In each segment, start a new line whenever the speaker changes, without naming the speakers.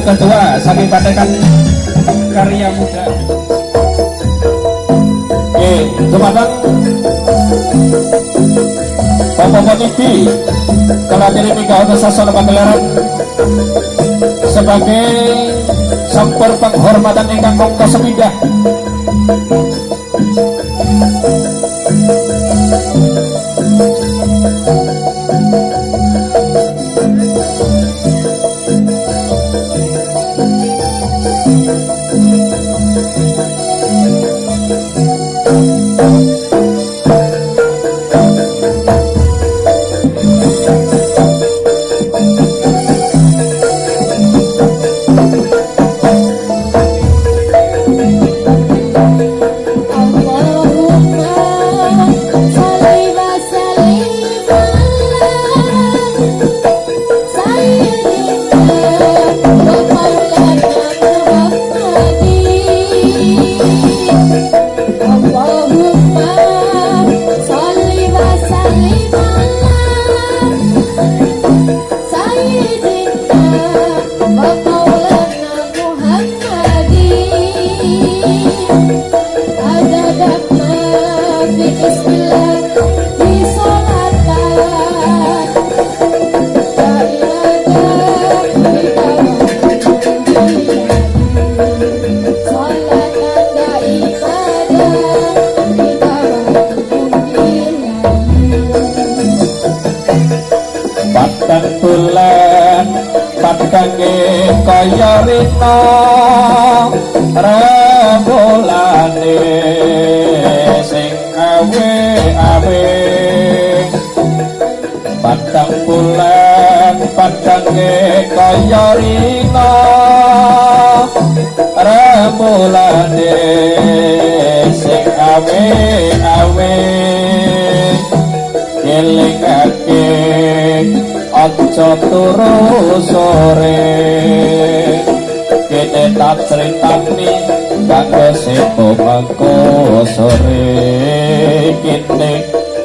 Ketua sambil patekan karya muda. Oke, Jumatang Bapak-bapak TV Kelatiri Mika Oto Sasono Pagelaran Sebagai Sampur penghormatan ingkang kongkos sepindah.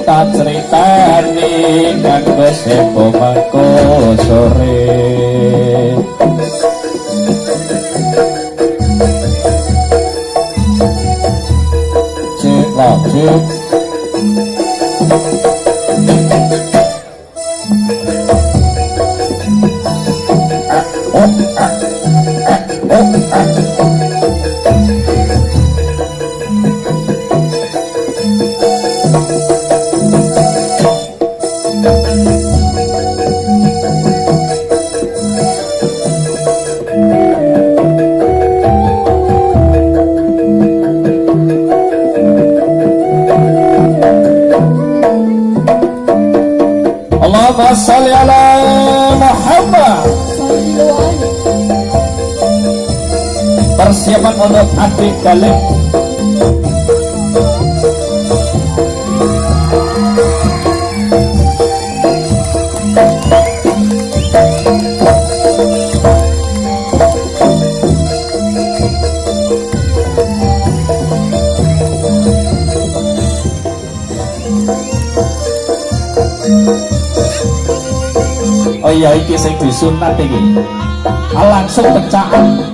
Tak critani kanggo sepo mengko sore Cik, lah, adik galip Oh iya iki sing disunat iki. Langsung pecahan.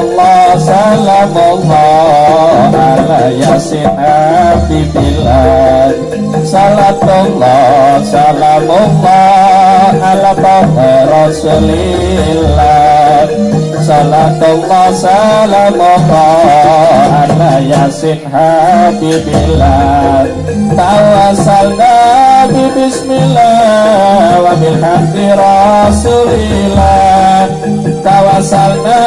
Salatullah salamullah ala yasin habibillah Salatullah salamullah ala toha rasulillah. Salatullah salamullah ala yasin habibillah Tawasalna bi bismillah wa bilhamdi rasulillah. Tawasalna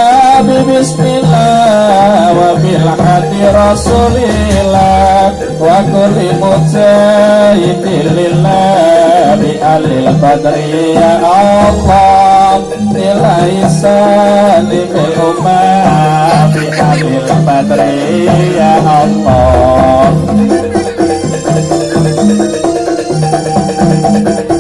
bi bismillah wa bilhamdi rasulillah. Wa kulli mujahidin lillah bi alil badri ya Allah. Nilai salimil ummah bi alil Música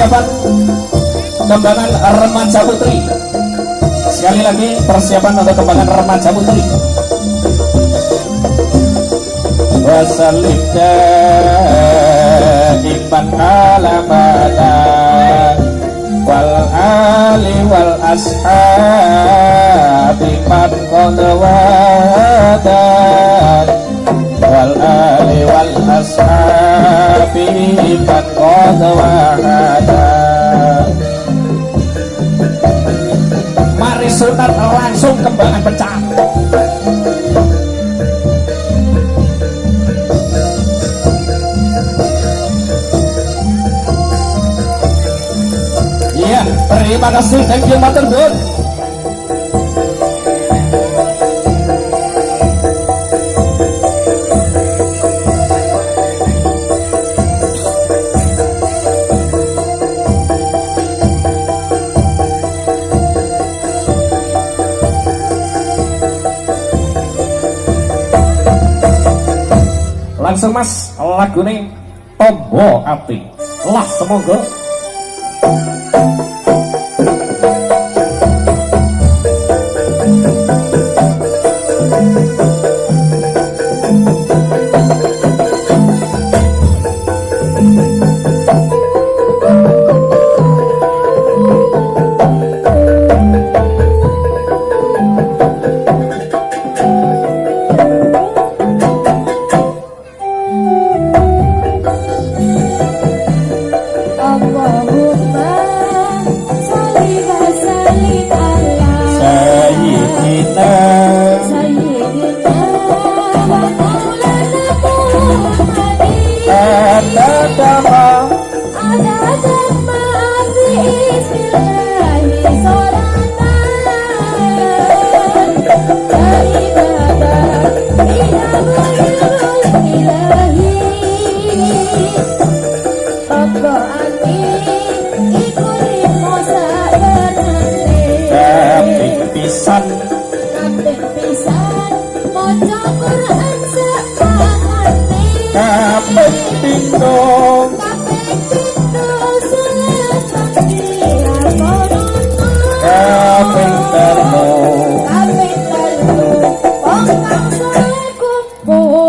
persiapan Kembangan remaja putri. Sekali lagi persiapan untuk kembangan remaja putri. Wasallim daiman alamatan Wal ali wal ashabi man qad wadan
qariban qad wahada Mari sunat langsung kembangan pecah Iya, terima kasih, thank you, Matur Nuwun. Langsung mas. Lagu ini tombo ati. Lah semoga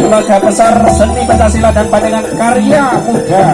keluarga besar seni Pancasila dan pandangan karya muda.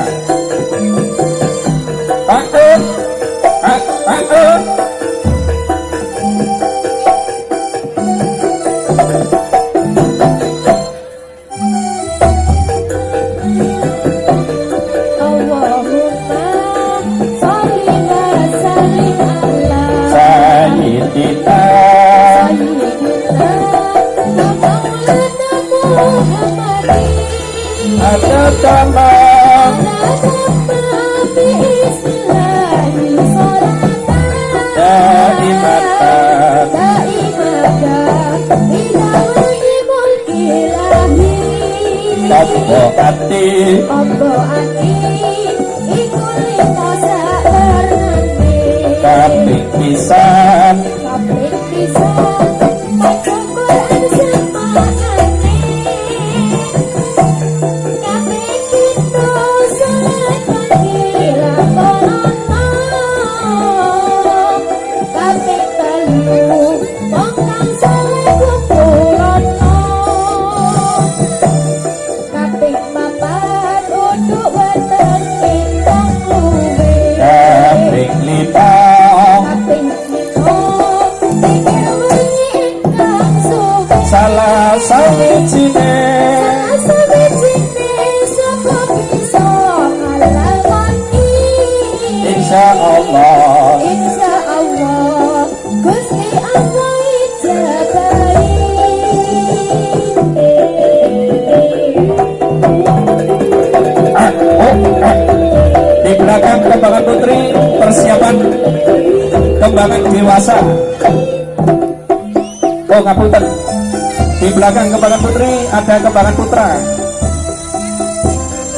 Kembangan putra.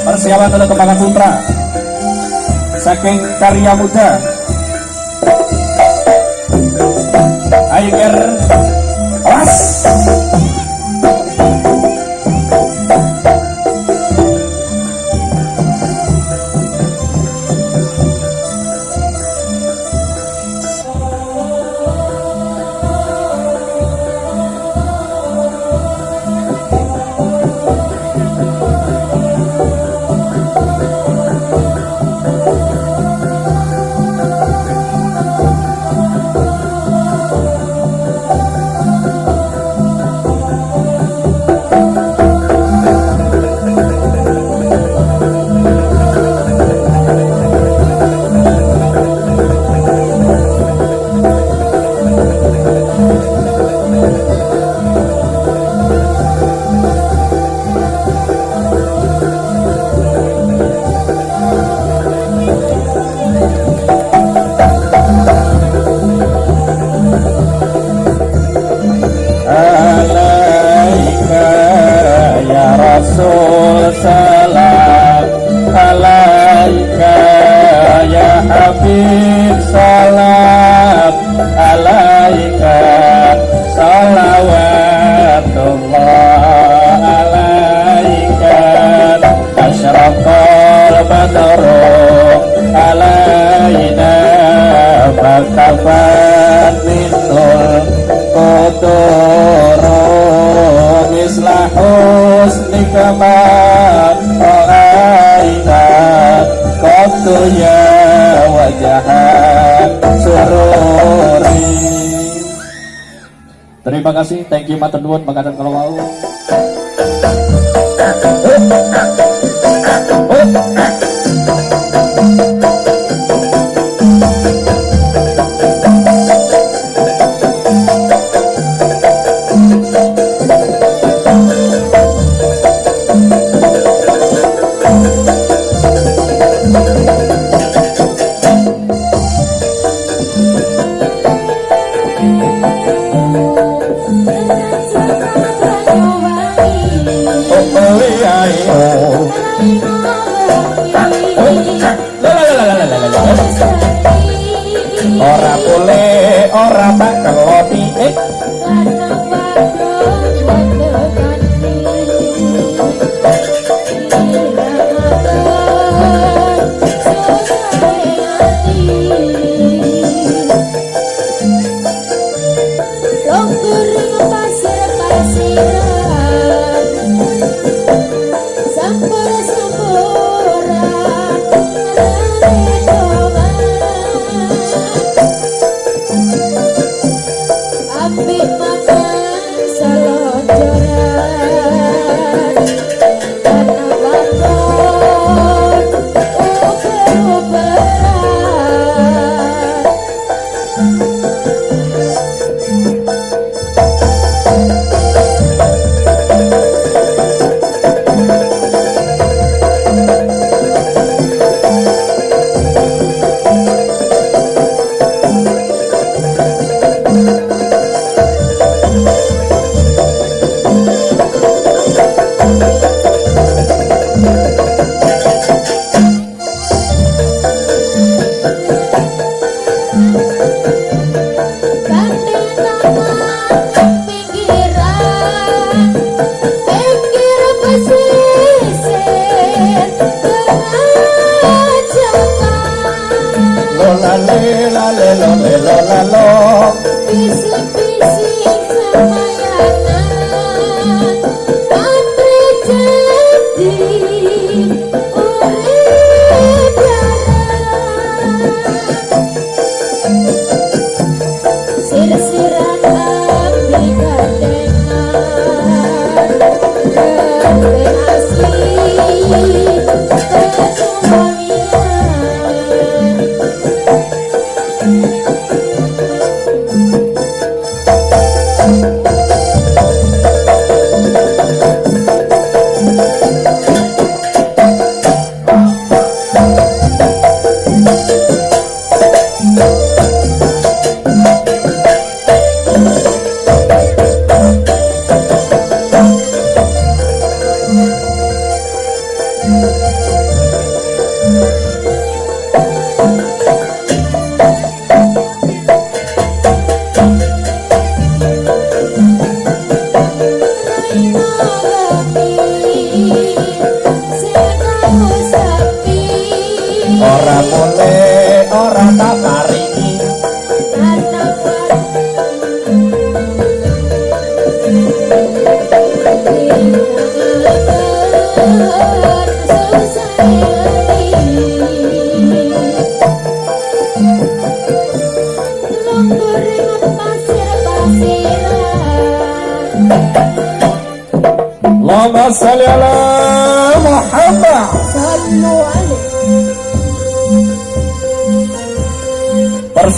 Persiapan untuk kembangan putra. Saking karya muda. Aiger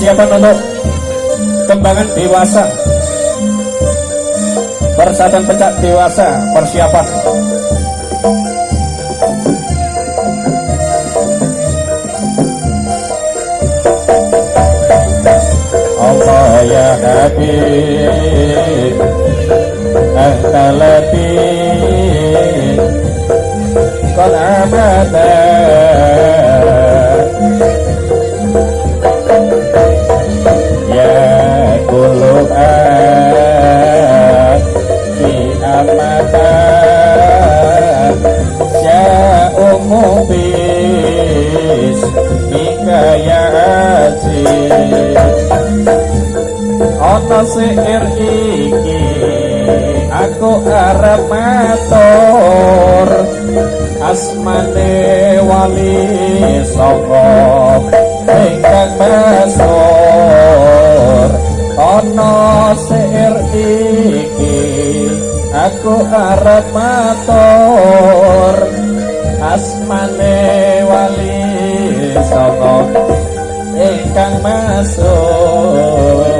persiapan untuk kembangan dewasa. Persiapan pecah dewasa. Persiapan. Allah ya Habib Ahtalati Qad abada Ya kulub Fi amata. Sya'umu bis Mika ya aziz ana sihir iki aku arep matur. Asmane wali saka ingkang masur ana sihir iki aku arep matur. Asmane wali saka ingkang masur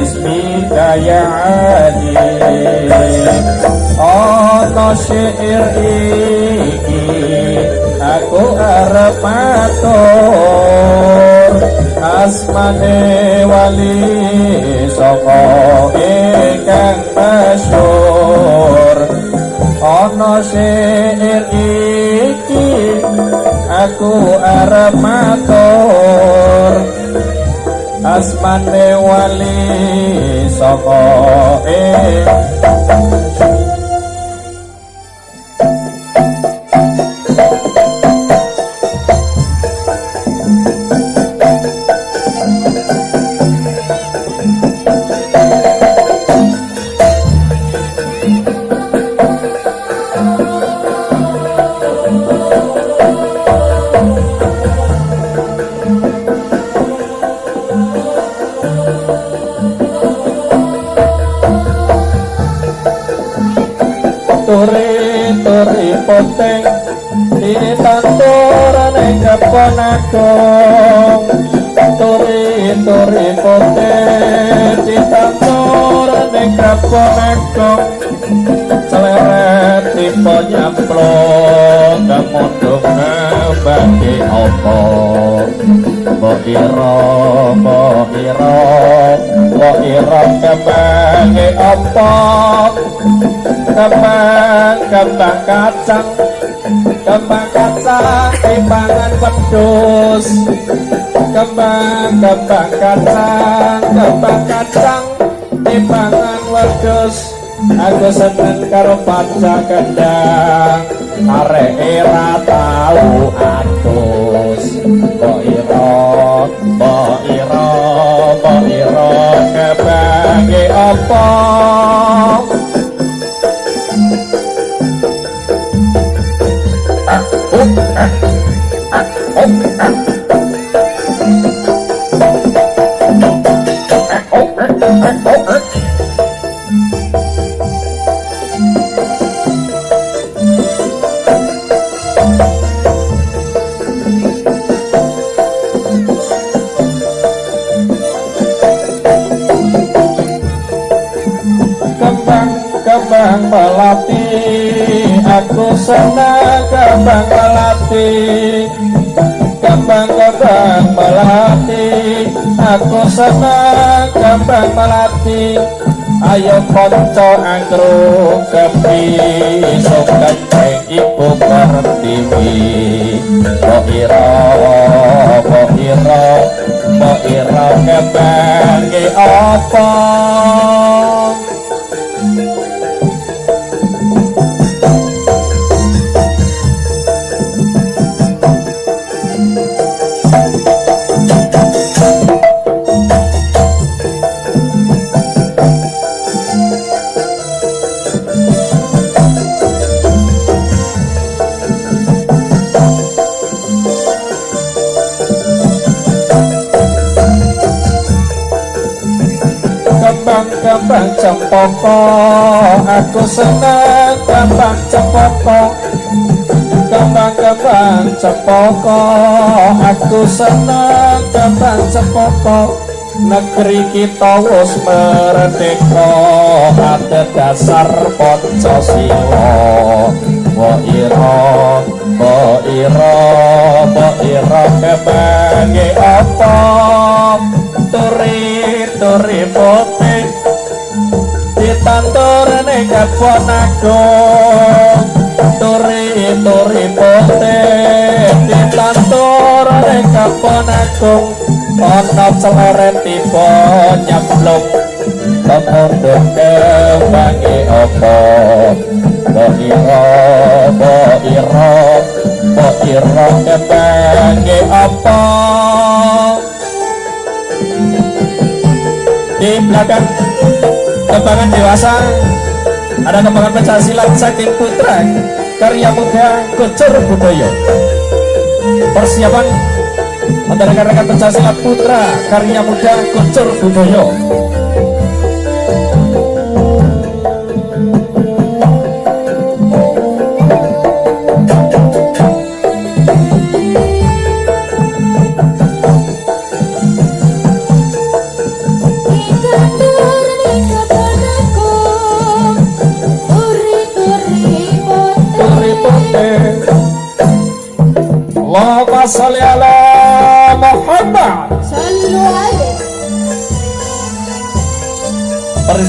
Ismika ya Ali Ana syair iki Aku arep matur asmane wali saka ingkang masyhur. Ana syair iki aku arep matur asmane wali saka poteng ditanturane keponakong turi turi poteng ditanturane keponakong celeret tipe nyamplong kemundung bagi opo Bohiro, bohiro, bohiro kebangi opo kembang kembang kacang. Kembang kacang timbangan pedus kembang kembang kacang kembang kacang timbangan wedus aku seneng karo paca kendang arek era tau atus mbok ira mbok ira mbok ira kebange apa melati kembang kembang melati. Aku senang kembang melati. Ayo konco angkrung kepi. Sok kenceng ibu pertiwi kok ira kok ira kok ira kembang apa kembang cempoko aku senang kembang cempoko kembang-kembang cempoko aku senang kembang cempoko negeri kita wis merdeka ada dasar pancasila. Wa ira wa ira wa ira kebange apa? Turi turi putih ditanturane kapon agung turi turi putih ditanturane kapon agung ana celeret tiba nyemplung kemundung kewangi apa? Bohiro, bohiro, bohiro kebangi apa? Di belakang kembangan dewasa. Ada kembangan pencaksilat Sakit Putra karya muda Gocor Budaya persiapan antara rekan-rekan pencaksilat Putra karya muda Gocor Budaya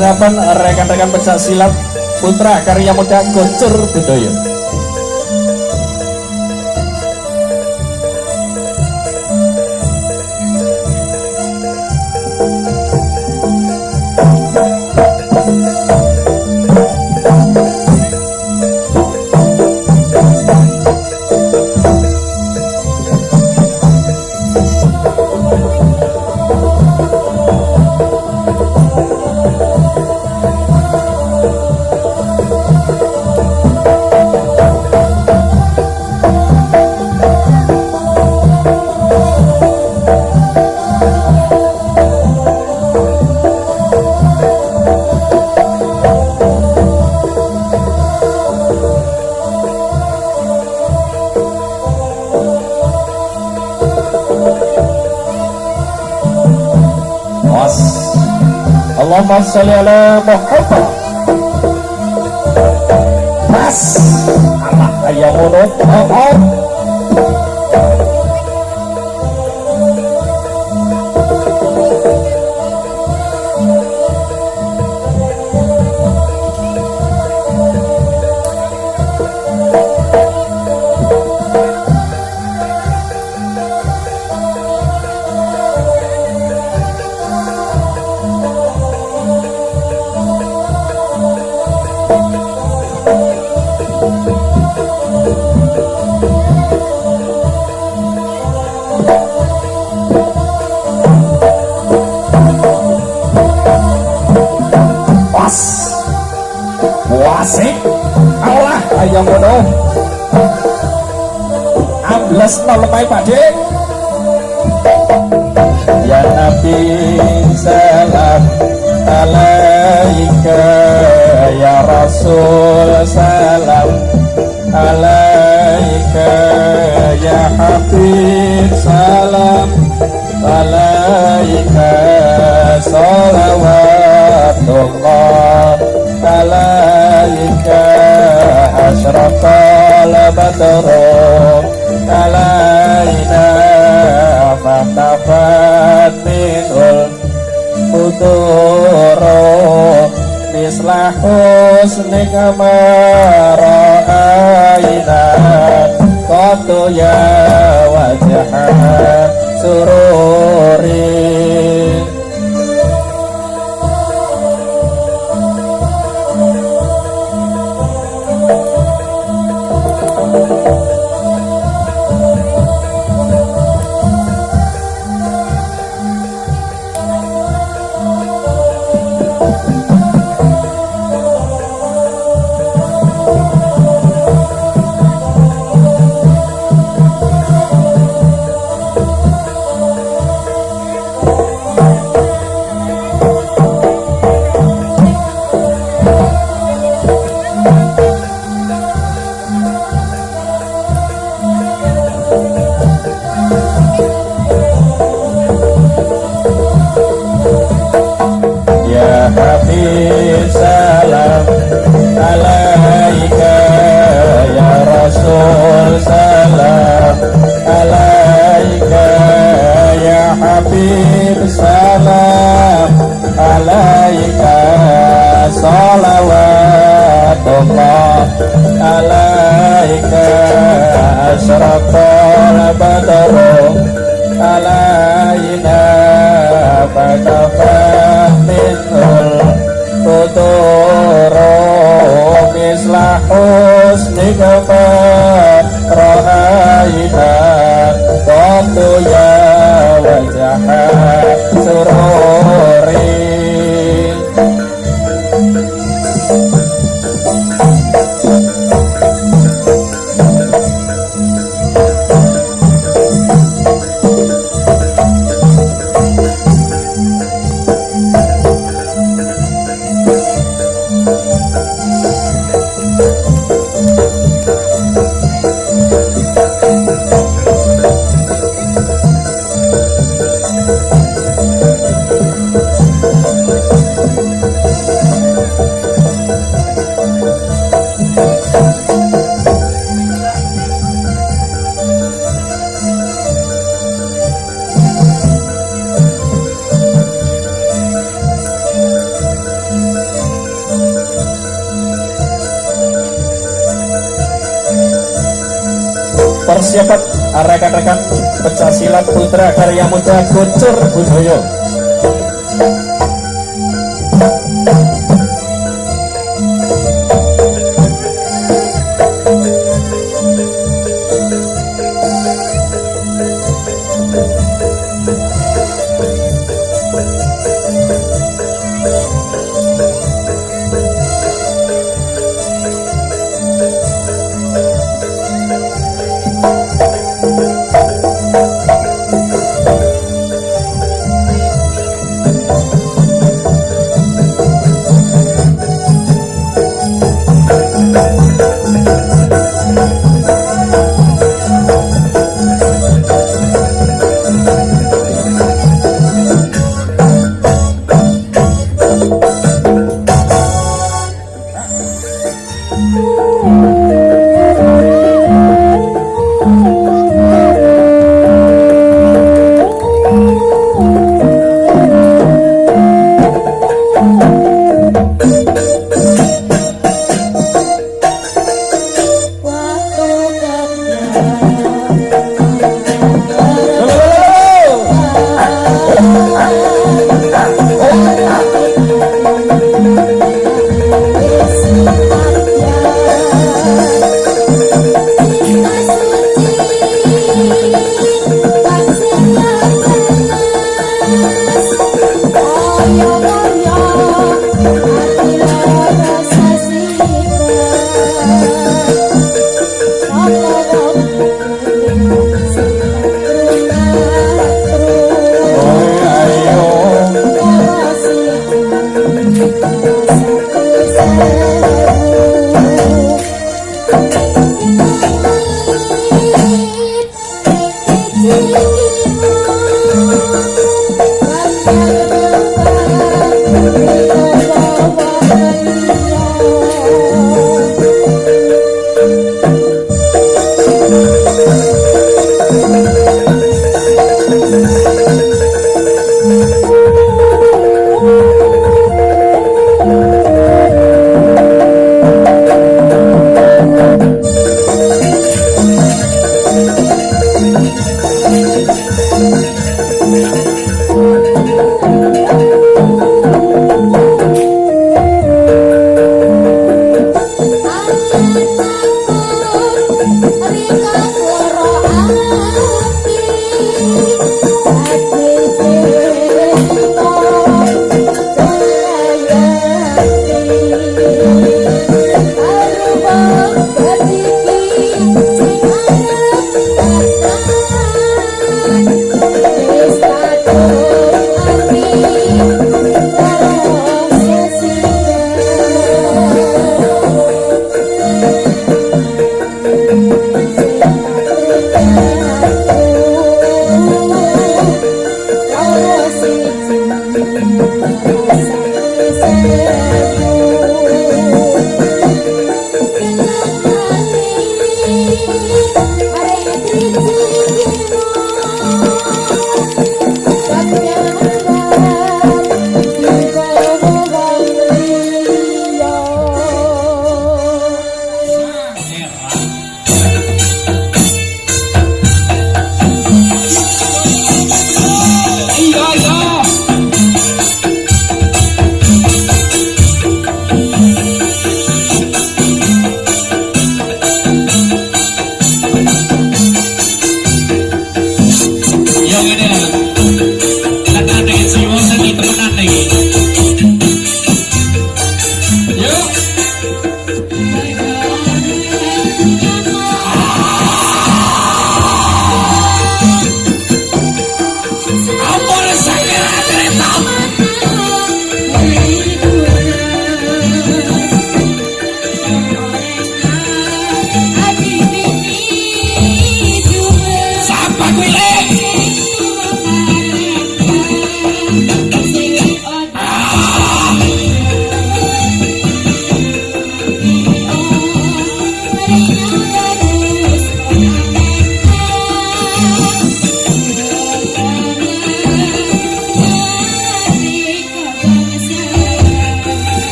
Persiapan rekan-rekan pencak silat Putra Karya Muda Gocur Budoyo No lemai pade Ya Nabi salam alaika. Ya Rasul salam alaika. Ya Habib salam alaika. Salawatullah alaika. Asyrafal badru futuro mislah husnika mara'aina qatu ya wajah sururi persiapan rekan-rekan pecah silat putra karya muda Gocor Budoyo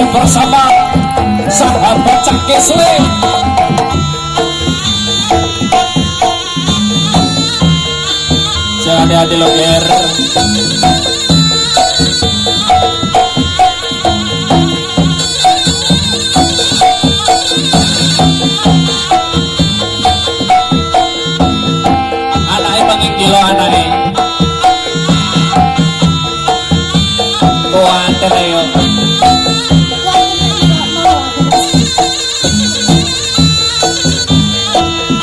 Masih bersama sahabat Cak Kesle. Jangan hati-hati lo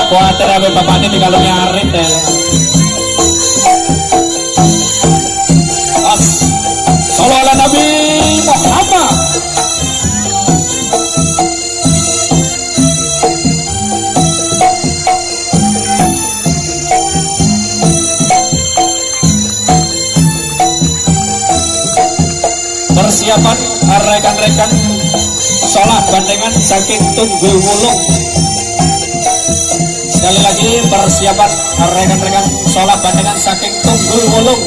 Kuatir abe bapaknya di kalau nyarit ya. Sallallahu Nabi Muhammad. Persiapan rekan-rekan sholat bandengan saking tunggu wulung Sekali lagi persiapan rekan-rekan sholat bandengan saking tunggul wulung